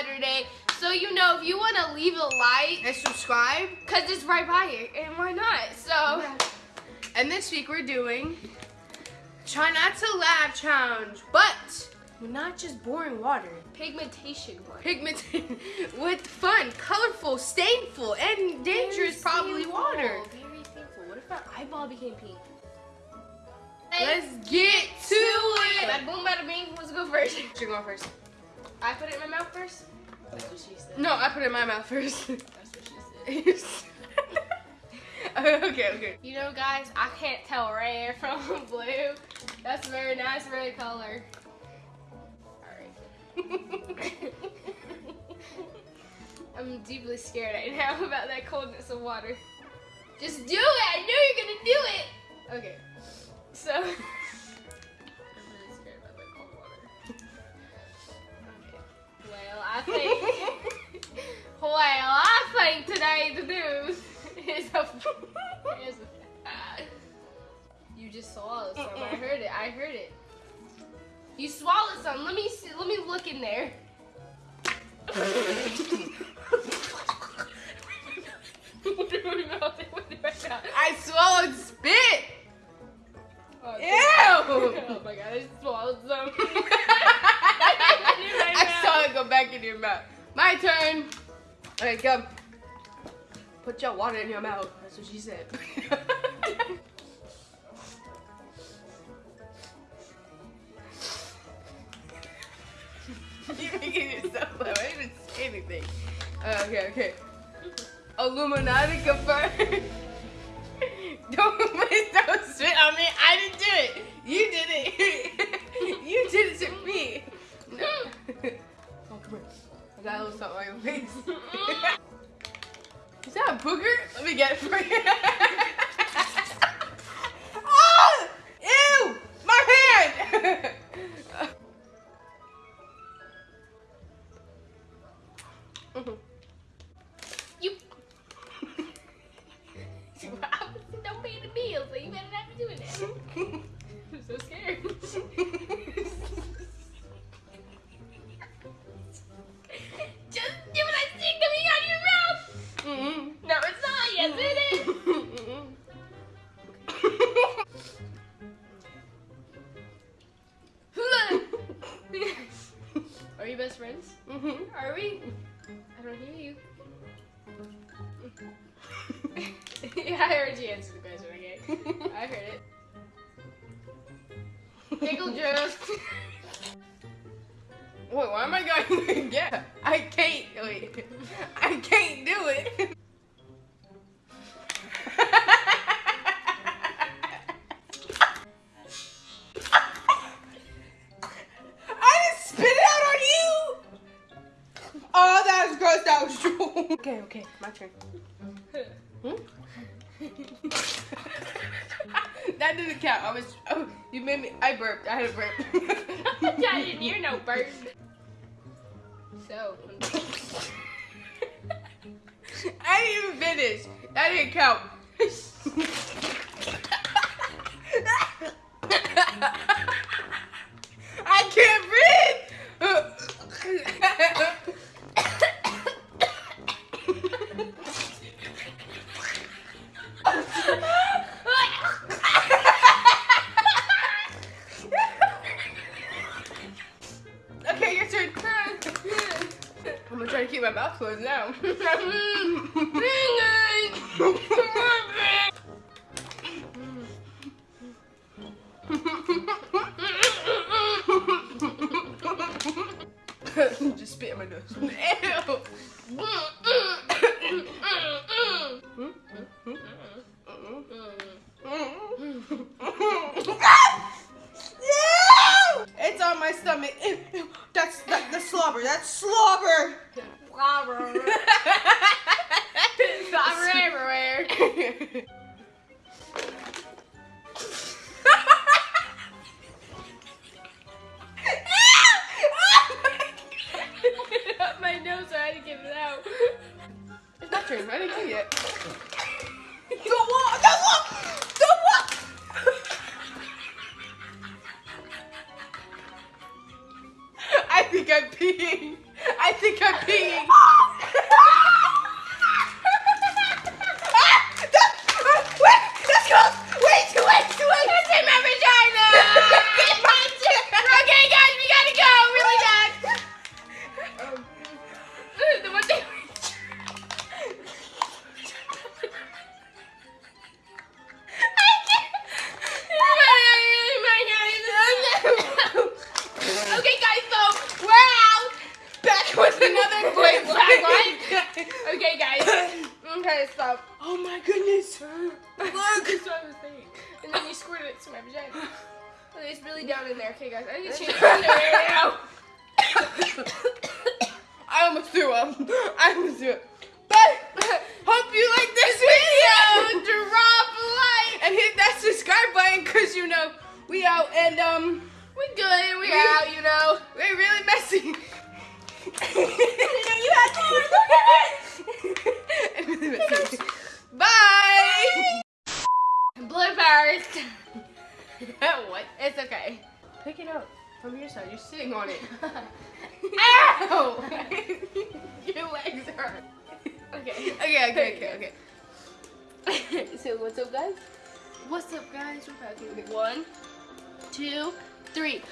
Saturday. So you know if you want to leave a like And subscribe. cuz it's right by it and why not? So And this week we're doing try not to laugh challenge, but we're not just boring water. pigmentation one. Pigment with fun, colorful, stainful, and dangerous probably water. Very thankful. What if my eyeball became pink? Let's get to it. Bada boom, bada bing. Let's go first. You're going first. I put it in my mouth first. That's what she said. No, I put it in my mouth first. That's what she said. okay, okay. You know, guys, I can't tell red from blue. That's a very nice red color. Alright. I'm deeply scared right now about that coldness of water. Just do it! I know you're gonna do it! Okay. So. Today's news is a. is a you just swallowed some. I heard it. I heard it. You swallowed some. Let me see. Let me look in there. I swallowed spit. Oh, Ew. Oh my god, I swallowed some. I saw it go back in your mouth. My turn. Okay, come. Put your water in your mouth. That's what she said. You're making yourself laugh. I didn't say anything. Uh, okay, okay. Illuminati confirmed. don't please don't spit on me. I didn't do it. You did it. you did it to me. No. Oh, come here. I got a little something on your face. Booger? Let me get it for you. oh! Ew! My hand! Mhm. You. Don't pay the bill, so you better not be doing that. I'm so scared. Yes, it is. Are you best friends? Mhm. Are we? I don't hear you. yeah, I heard you answer the question, okay? I heard it. Pickle juice. Wait, why am I going again? I Oh, that was gross, that was true. Okay, okay, my turn. Hmm? that didn't count. I was, oh, you made me, I burped. I had a burp. I didn't hear no burp. So, I didn't even finish. That didn't count. Closed now. Just spit in my nose. my nose, so I had to get it out. It's my turn. I didn't get yet. Don't walk. Don't walk. Don't walk. I think think I'm peeing. I think I'm peeing. Another flip. black light? Okay, guys. Okay, so. Oh my goodness. Look, that's what I was. And then you squirted it to my vagina. Oh, It's really down in there. Okay, guys, I need to change my underwear now. I almost threw up. I almost threw up. But hope you like this video. Drop a like. and hit that subscribe button because you know we out and um We good. We We- out. You know. we're really messy. you had Really messy. Bye. Blood powers. what? It's okay. Pick it up from your side. You're sitting on it. Ow! your legs hurt. okay. Okay, okay, okay, okay. so what's up, guys? What's up, guys? We're back in one, two, three.